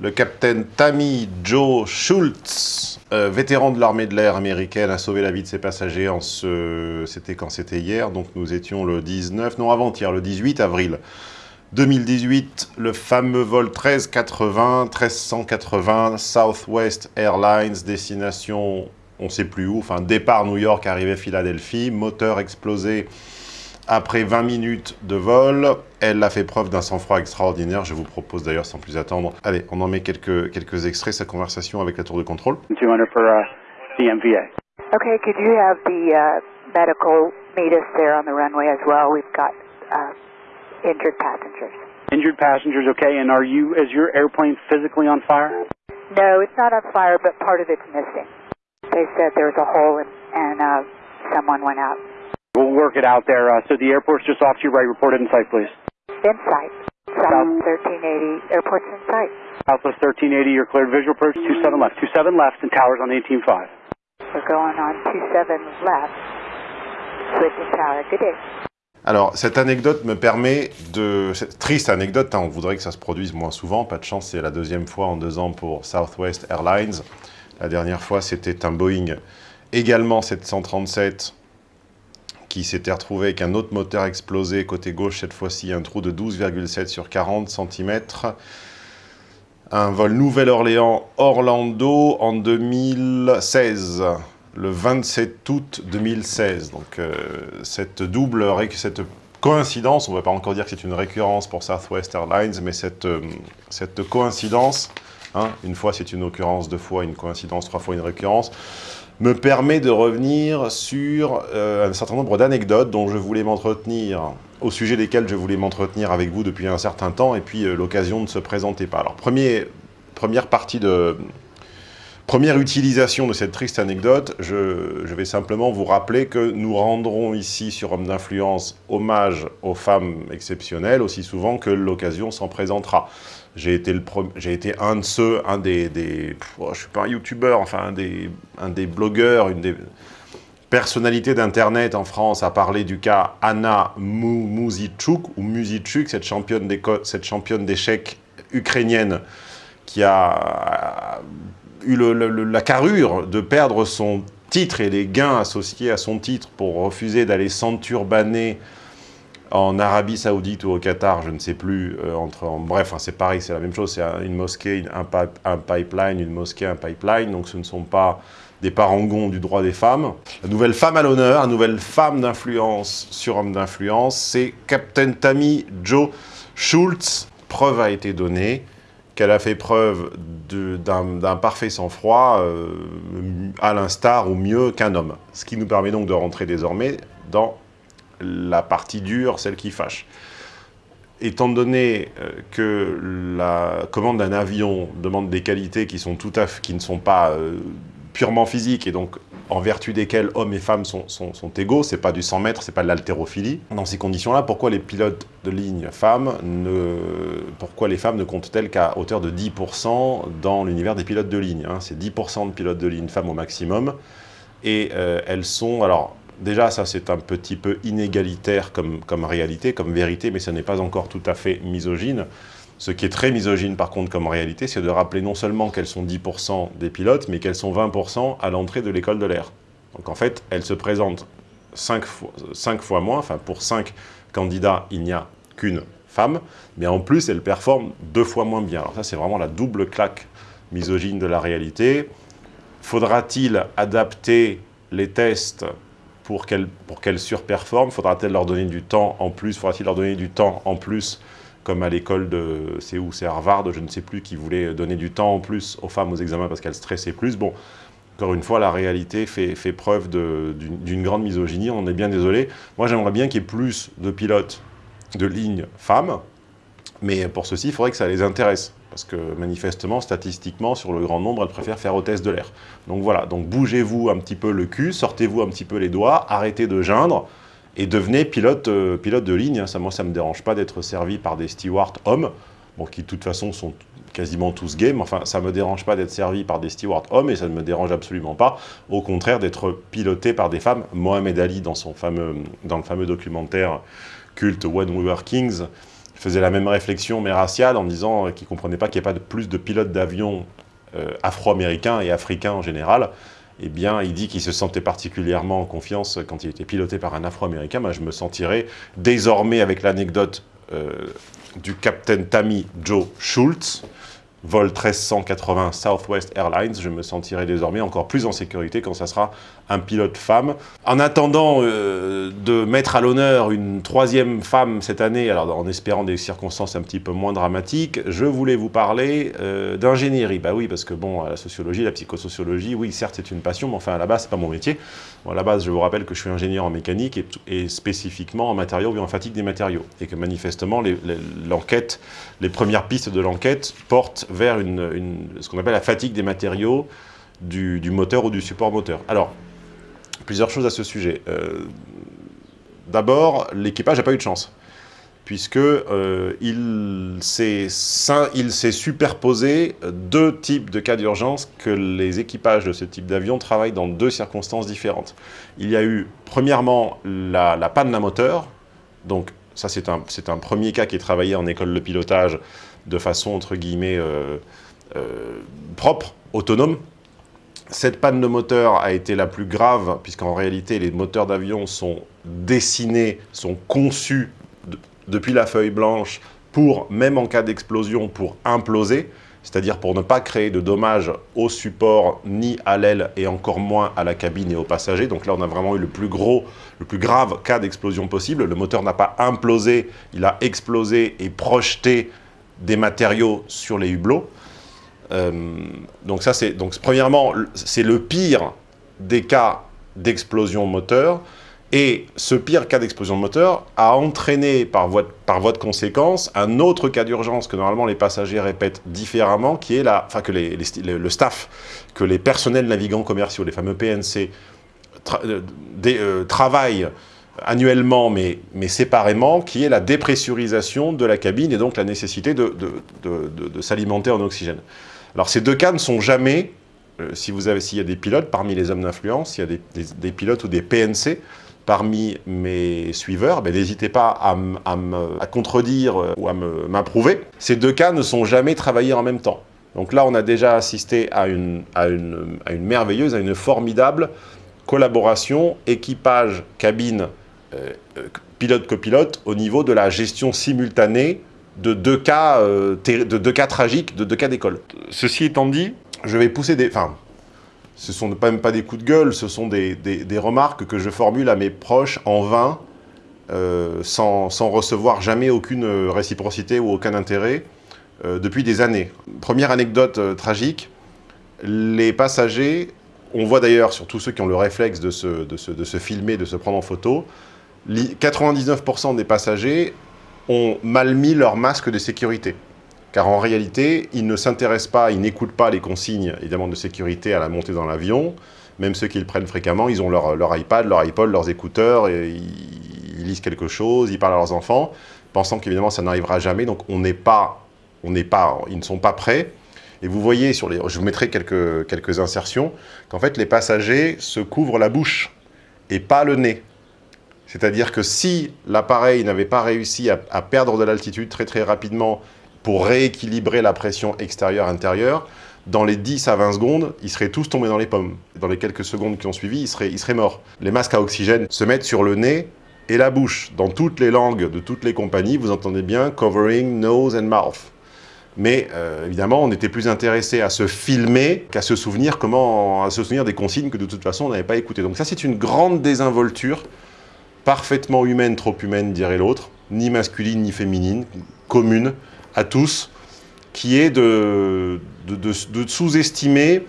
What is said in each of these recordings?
Le capitaine Tammy Joe Schultz, euh, vétéran de l'armée de l'air américaine, a sauvé la vie de ses passagers en ce... C'était quand c'était hier, donc nous étions le 19, non avant-hier, le 18 avril 2018, le fameux vol 1380, 1380, Southwest Airlines, destination, on ne sait plus où, enfin départ New York, arrivée Philadelphie, moteur explosé après 20 minutes de vol, elle a fait preuve d'un sang-froid extraordinaire. Je vous propose d'ailleurs, sans plus attendre, allez, on en met quelques, quelques extraits, sa conversation avec la tour de contrôle. 200 for uh, the MVA. Okay, could you have the uh, medical meet us there on the runway as well? We've got uh, injured passengers. Injured passengers, okay, and are you, is your airplane physically on fire? No, it's not on fire, but part of it's missing. They said there was a hole and, and uh, someone went out. We'll work it out there. Uh, so the airport's just off to your right. Report it in sight, please. In sight. South 1380, airport's in sight. Southwest 1380, you're cleared visual approach 27 left. 27 left and towers on 18.5. We're going on 27 left. Switching tower. Good day. Alors, cette anecdote me permet de... Cette triste anecdote, hein, on voudrait que ça se produise moins souvent. Pas de chance, c'est la deuxième fois en deux ans pour Southwest Airlines. La dernière fois, c'était un Boeing également 737 qui s'était retrouvé avec un autre moteur explosé côté gauche, cette fois-ci un trou de 12,7 sur 40 cm. Un vol Nouvelle-Orléans-Orlando en 2016, le 27 août 2016. Donc euh, cette double, cette coïncidence, on ne va pas encore dire que c'est une récurrence pour Southwest Airlines, mais cette, euh, cette coïncidence, hein, une fois c'est une occurrence, deux fois une coïncidence, trois fois une récurrence, me permet de revenir sur euh, un certain nombre d'anecdotes dont je voulais m'entretenir, au sujet desquelles je voulais m'entretenir avec vous depuis un certain temps, et puis euh, l'occasion ne se présentait pas. Alors, premier, première partie de... Première utilisation de cette triste anecdote, je, vais simplement vous rappeler que nous rendrons ici sur Homme d'influence hommage aux femmes exceptionnelles aussi souvent que l'occasion s'en présentera. J'ai été, été un de ceux, un des... des oh, je suis pas un youtubeur, enfin un des, un des blogueurs, une des personnalités d'internet en France à parler du cas Anna Muzichuk, ou Muzichuk, cette championne d'échecs ukrainienne qui a eu le, la carrure de perdre son titre et les gains associés à son titre pour refuser d'aller s'enturbaner en Arabie Saoudite ou au Qatar, je ne sais plus, euh, entre, en, bref, hein, c'est pareil, c'est la même chose, c'est une mosquée, un, un, pipeline, une mosquée, un pipeline, donc ce ne sont pas des parangons du droit des femmes. La nouvelle femme à l'honneur, la nouvelle femme d'influence sur homme d'influence, c'est Captain Tammy Joe Schultz. Preuve a été donnée qu'elle a fait preuve d'un parfait sang-froid euh, à l'instar ou mieux qu'un homme. Ce qui nous permet donc de rentrer désormais dans la partie dure, celle qui fâche. Étant donné euh, que la commande d'un avion demande des qualités qui, sont tout qui ne sont pas euh, purement physiques et donc en vertu desquelles hommes et femmes sont égaux, c'est pas du 100 mètres, c'est pas de l'haltérophilie. Dans ces conditions-là, pourquoi les pilotes de ligne femmes ne, pourquoi les femmes ne comptent-elles qu'à hauteur de 10% dans l'univers des pilotes de ligne hein C'est 10% de pilotes de ligne femmes au maximum, et euh, elles sont, alors Déjà, ça c'est un petit peu inégalitaire comme, comme réalité, comme vérité, mais ce n'est pas encore tout à fait misogyne. Ce qui est très misogyne par contre comme réalité, c'est de rappeler non seulement qu'elles sont 10% des pilotes, mais qu'elles sont 20% à l'entrée de l'école de l'air. Donc en fait, elles se présentent 5 fois, 5 fois moins, enfin pour 5 candidats, il n'y a qu'une femme, mais en plus, elles performent deux fois moins bien. Alors ça, c'est vraiment la double claque misogyne de la réalité. Faudra-t-il adapter les tests pour qu'elles qu surperforment Faudra-t-il leur donner du temps en plus? Faudra-t-il leur donner du temps en plus comme à l'école de, c'est où, c'est Harvard, je ne sais plus, qui voulait donner du temps en plus aux femmes aux examens parce qu'elles stressaient plus. Bon, encore une fois, la réalité fait, fait preuve d'une grande misogynie, on est bien désolé. Moi, j'aimerais bien qu'il y ait plus de pilotes de ligne femmes, mais pour ceci, il faudrait que ça les intéresse. Parce que manifestement, statistiquement, sur le grand nombre, elles préfèrent faire hôtesse de l'air. Donc voilà, donc bougez-vous un petit peu le cul, sortez-vous un petit peu les doigts, arrêtez de geindre et devenez pilote, euh, pilote de ligne. Ça, moi, ça ne me dérange pas d'être servi par des stewards hommes, qui de toute façon sont quasiment tous gays, mais enfin, ça ne me dérange pas d'être servi par des stewards hommes et ça ne me dérange absolument pas, au contraire, d'être piloté par des femmes. Mohamed Ali, dans, son fameux, dans le fameux documentaire culte When We Were Kings, faisait la même réflexion, mais raciale, en disant qu'il ne comprenait pas qu'il n'y ait pas de plus de pilotes d'avions euh, afro-américains et africains en général. Eh bien, il dit qu'il se sentait particulièrement en confiance quand il était piloté par un afro-américain. Moi, je me sentirais désormais, avec l'anecdote euh, du capitaine Tammy Joe Schultz, vol 1380 Southwest Airlines, je me sentirai désormais encore plus en sécurité quand ça sera un pilote femme. En attendant euh, de mettre à l'honneur une troisième femme cette année, alors en espérant des circonstances un petit peu moins dramatiques, je voulais vous parler euh, d'ingénierie. Bah oui, parce que bon, la sociologie, la psychosociologie, oui, certes c'est une passion, mais enfin à la base c'est pas mon métier. Bon, à la base, je vous rappelle que je suis ingénieur en mécanique et, spécifiquement en matériaux et en fatigue des matériaux. Et que manifestement, l'enquête, les, premières pistes de l'enquête portent vers une, ce qu'on appelle la fatigue des matériaux du, moteur ou du support moteur. Alors, plusieurs choses à ce sujet. Euh, d'abord, l'équipage n'a pas eu de chance, puisque euh, il s'est superposé deux types de cas d'urgence que les équipages de ce type d'avion travaillent dans deux circonstances différentes. Il y a eu, premièrement, la, panne d'un moteur, donc ça c'est un, un, premier cas qui est travaillé en école de pilotage de façon, entre guillemets, euh, propre, autonome, cette panne de moteur a été la plus grave, puisqu'en réalité, les moteurs d'avion sont dessinés, sont conçus depuis la feuille blanche pour, même en cas d'explosion, pour imploser, c'est-à-dire pour ne pas créer de dommages au support, ni à l'aile, et encore moins à la cabine et aux passagers. Donc là, on a vraiment eu le plus gros, le plus grave cas d'explosion possible. Le moteur n'a pas implosé, il a explosé et projeté des matériaux sur les hublots. Euh, donc ça, c'est donc premièrement, c'est le pire des cas d'explosion moteur. Et ce pire cas d'explosion moteur a entraîné par voie, de, par voie de conséquence un autre cas d'urgence que normalement les passagers répètent différemment, qui est la, enfin que le staff, que les personnels navigants commerciaux, les fameux PNC, euh, euh, travaillent annuellement mais, séparément, qui est la dépressurisation de la cabine et donc la nécessité de, s'alimenter en oxygène. Alors ces deux cas ne sont jamais, euh, si vous avez, s'il y a des pilotes parmi les hommes d'influence, s'il y a des, pilotes ou des PNC parmi mes suiveurs, ben, n'hésitez pas à, contredire euh, ou à m'approuver. Ces deux cas ne sont jamais travaillés en même temps. Donc là, on a déjà assisté à une, merveilleuse, à une formidable collaboration équipage-cabine, euh, pilote-copilote au niveau de la gestion simultanée de deux cas, euh, de deux cas tragiques, de deux cas d'école. Ceci étant dit, je vais pousser des... Enfin, ce sont même pas des coups de gueule, ce sont des, remarques que je formule à mes proches en vain, euh, sans, recevoir jamais aucune réciprocité ou aucun intérêt, euh, depuis des années. Première anecdote tragique, les passagers, on voit d'ailleurs sur tous ceux qui ont le réflexe de se, de se filmer, de se prendre en photo, 99% des passagers ont mal mis leur masque de sécurité. Car en réalité, ils ne s'intéressent pas, ils n'écoutent pas les consignes évidemment de sécurité à la montée dans l'avion. Même ceux qui le prennent fréquemment, ils ont leur, leur iPad, leur iPod, leurs écouteurs, et ils, lisent quelque chose, ils parlent à leurs enfants, pensant qu'évidemment ça n'arrivera jamais. Donc on n'est pas, on n'est pas, ils ne sont pas prêts. Et vous voyez, sur les, je vous mettrai quelques, quelques insertions, qu'en fait les passagers se couvrent la bouche et pas le nez. C'est-à-dire que si l'appareil n'avait pas réussi à, perdre de l'altitude très très rapidement pour rééquilibrer la pression extérieure-intérieure, dans les 10 à 20 secondes, ils seraient tous tombés dans les pommes. Dans les quelques secondes qui ont suivi, ils seraient, morts. Les masques à oxygène se mettent sur le nez et la bouche. Dans toutes les langues de toutes les compagnies, vous entendez bien « covering nose and mouth ». Mais euh, évidemment, on était plus intéressé à se filmer qu'à se souvenir comment, se souvenir des consignes que de toute façon on n'avait pas écoutées. Donc ça, c'est une grande désinvolture parfaitement humaine, trop humaine, dirait l'autre, ni masculine ni féminine, commune à tous, qui est de, sous-estimer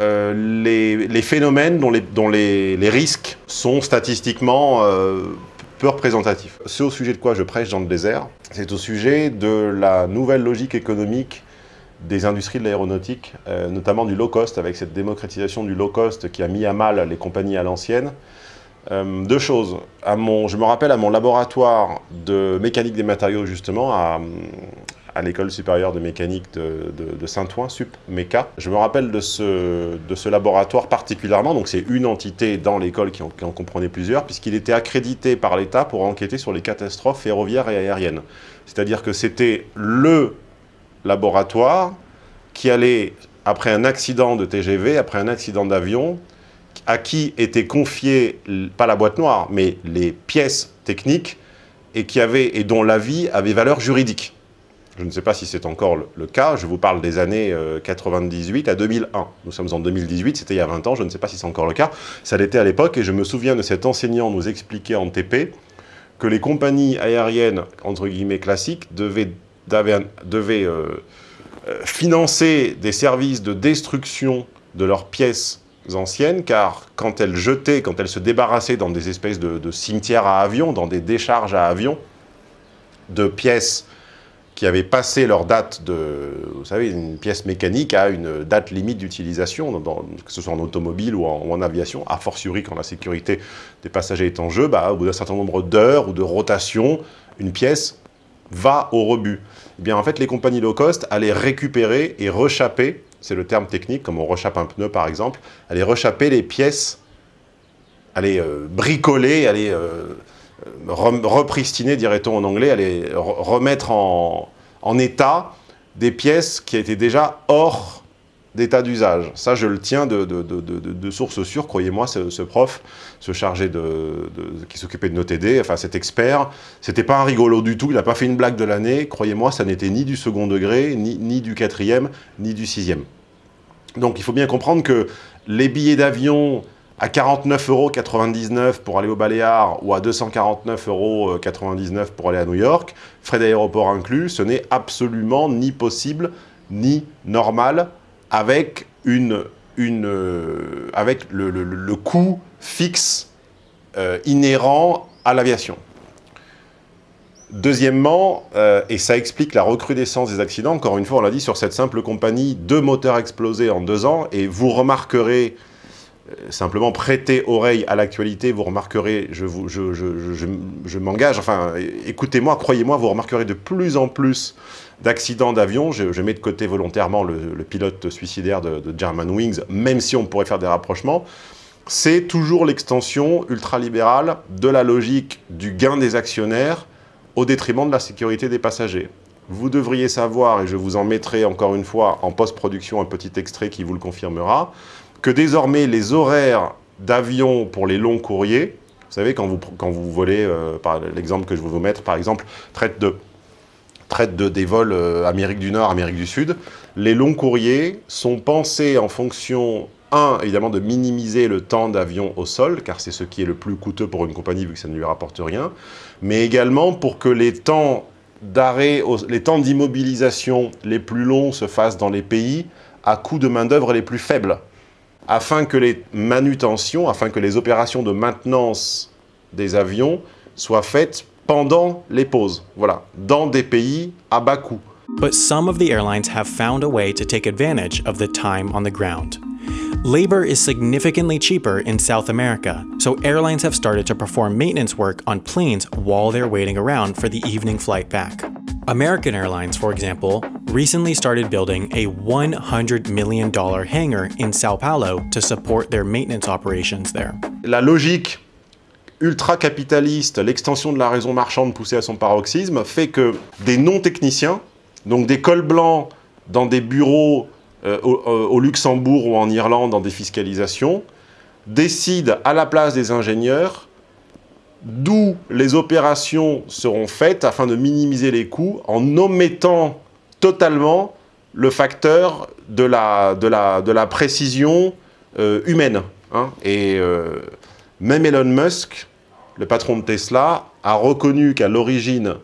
euh, les, phénomènes dont, les, dont les, risques sont statistiquement euh, peu représentatifs. C'est au sujet de quoi je prêche dans le désert, c'est au sujet de la nouvelle logique économique des industries de l'aéronautique, euh, notamment du low cost, avec cette démocratisation du low cost qui a mis à mal les compagnies à l'ancienne, Euh, deux choses. Je me rappelle à mon laboratoire de mécanique des matériaux, justement, à, l'école supérieure de mécanique de, Saint-Ouen, Sup Méca. Je me rappelle de ce, laboratoire particulièrement, donc c'est une entité dans l'école qui, en comprenait plusieurs, puisqu'il était accrédité par l'État pour enquêter sur les catastrophes ferroviaires et aériennes. C'est-à-dire que c'était le laboratoire qui allait, après un accident de TGV, après un accident d'avion, à qui était confiée, pas la boîte noire, mais les pièces techniques et, qui avait, et dont l'avis avait valeur juridique. Je ne sais pas si c'est encore le, cas, je vous parle des années euh, 98 à 2001. Nous sommes en 2018, c'était il y a 20 ans, je ne sais pas si c'est encore le cas. Ça l'était à l'époque et je me souviens de cet enseignant nous expliquer en TP que les compagnies aériennes, entre guillemets, classiques, devaient, devaient, devaient euh, euh, financer des services de destruction de leurs pièces anciennes, car quand elles jetaient, quand elles se débarrassaient dans des espèces de, cimetières à avions, dans des décharges à avions, de pièces qui avaient passé leur date de, vous savez, une pièce mécanique à une date limite d'utilisation, que ce soit en automobile ou en, ou en, aviation, a fortiori quand la sécurité des passagers est en jeu, bah, au bout d'un certain nombre d'heures ou de rotation, une pièce va au rebut. Eh bien, en fait, les compagnies low cost allaient récupérer et rechapper, c'est le terme technique, comme on rechappe un pneu par exemple, allaient rechapper les pièces, allaient euh, bricoler, allaient... Euh, repristiner, dirait-on en anglais, aller remettre en, état des pièces qui étaient déjà hors d'état d'usage. Ça, je le tiens de, de, de, de sources sûres, croyez-moi, ce, prof, ce chargé de, qui s'occupait de nos TD, enfin cet expert, c'était pas un rigolo du tout, il n'a pas fait une blague de l'année, croyez-moi, ça n'était ni du second degré, ni, du quatrième, ni du sixième. Donc il faut bien comprendre que les billets d'avion à 49,99 euros pour aller au Baléares ou à 249,99 euros pour aller à New York, frais d'aéroport inclus, ce n'est absolument ni possible ni normal avec, une, une, euh, avec le, le, coût fixe euh, inhérent à l'aviation. Deuxièmement, euh, et ça explique la recrudescence des accidents, encore une fois, on l'a dit, sur cette simple compagnie, deux moteurs explosés en deux ans, et vous remarquerez simplement prêter oreille à l'actualité, vous remarquerez, je, vous, je, je, je m'engage, enfin, écoutez-moi, croyez-moi, vous remarquerez de plus en plus d'accidents d'avion. Je, mets de côté volontairement le, pilote suicidaire de, de, German Wings, même si on pourrait faire des rapprochements. C'est toujours l'extension ultralibérale de la logique du gain des actionnaires au détriment de la sécurité des passagers. Vous devriez savoir, et je vous en mettrai encore une fois en post-production un petit extrait qui vous le confirmera, que désormais les horaires d'avion pour les longs courriers, vous savez, quand vous, quand vous volez, euh, par l'exemple que je vais vous mettre, par exemple, traite de, traite de des vols euh, Amérique du Nord, Amérique du Sud, les longs courriers sont pensés en fonction, un, évidemment, de minimiser le temps d'avion au sol, car c'est ce qui est le plus coûteux pour une compagnie, vu que ça ne lui rapporte rien, mais également pour que les temps d'arrêt, les temps d'immobilisation les plus longs se fassent dans les pays à coût de main-d'œuvre les plus faibles afin que les manutentions, afin que les opérations de maintenance des avions soient faites pendant les pauses, voilà, dans des pays à bas coût. But some of the airlines have found a way to take advantage of the time on the ground. Labor is significantly cheaper in South America, so airlines have started to perform maintenance work on planes while they're waiting around for the evening flight back. American Airlines, for example, recently started building a $100 million hangar in Sao Paulo to support their maintenance operations there. La logique ultra-capitaliste, l'extension de la raison marchande poussée à son paroxysme, fait que des non-techniciens, donc des cols blancs dans des bureaux euh, au, au, Luxembourg ou en Irlande dans des fiscalisations, décident à la place des ingénieurs d'où les opérations seront faites afin de minimiser les coûts en omettant totalement le facteur de la, de la, de précision euh, humaine. Hein. Et euh, même Elon Musk, le patron de Tesla, a reconnu qu'à l'origine...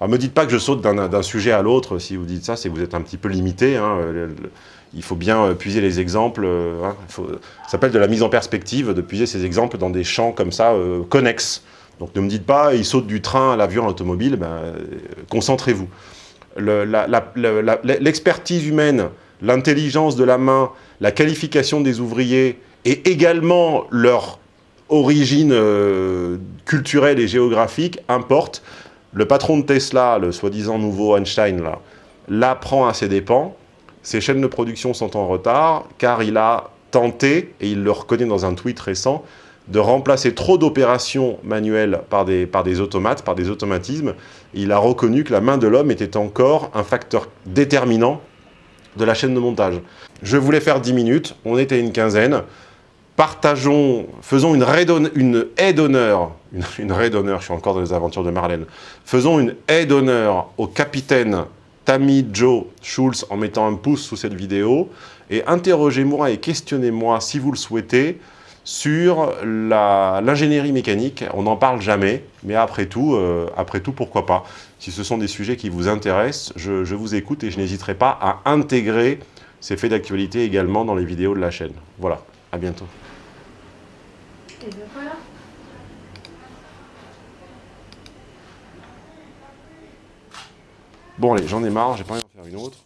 Ne me dites pas que je saute d'un sujet à l'autre, si vous dites ça, c'est que vous êtes un petit peu limité. Hein. Il faut bien puiser les exemples. Hein. Faut, ça s'appelle de la mise en perspective, de puiser ces exemples dans des champs comme ça, euh, connexes. Donc ne me dites pas, il saute du train à l'avion, à l'automobile, ben, euh, concentrez-vous l'expertise humaine, l'intelligence de la main, la qualification des ouvriers et également leur origine euh, culturelle et géographique importe. Le patron de Tesla, le soi-disant nouveau Einstein, l'apprend à ses dépens. Ses chaînes de production sont en retard car il a tenté, et il le reconnaît dans un tweet récent, de remplacer trop d'opérations manuelles par des, par des automates, par des automatismes. Il a reconnu que la main de l'homme était encore un facteur déterminant de la chaîne de montage. Je voulais faire 10 minutes, on était une quinzaine. Partageons, faisons une, aide d'honneur, une, une raid d'honneur, je suis encore dans les aventures de Marlène. Faisons une aide d'honneur au capitaine Tammy Joe Schulz en mettant un pouce sous cette vidéo et interrogez-moi et questionnez-moi si vous le souhaitez sur l'ingénierie mécanique. On n'en parle jamais, mais après tout, euh, après tout, pourquoi pas? Si ce sont des sujets qui vous intéressent, je, je vous écoute et je n'hésiterai pas à intégrer ces faits d'actualité également dans les vidéos de la chaîne. Voilà, à bientôt. Et ben voilà. Bon allez, j'en ai marre, j'ai pas envie d'en faire une autre.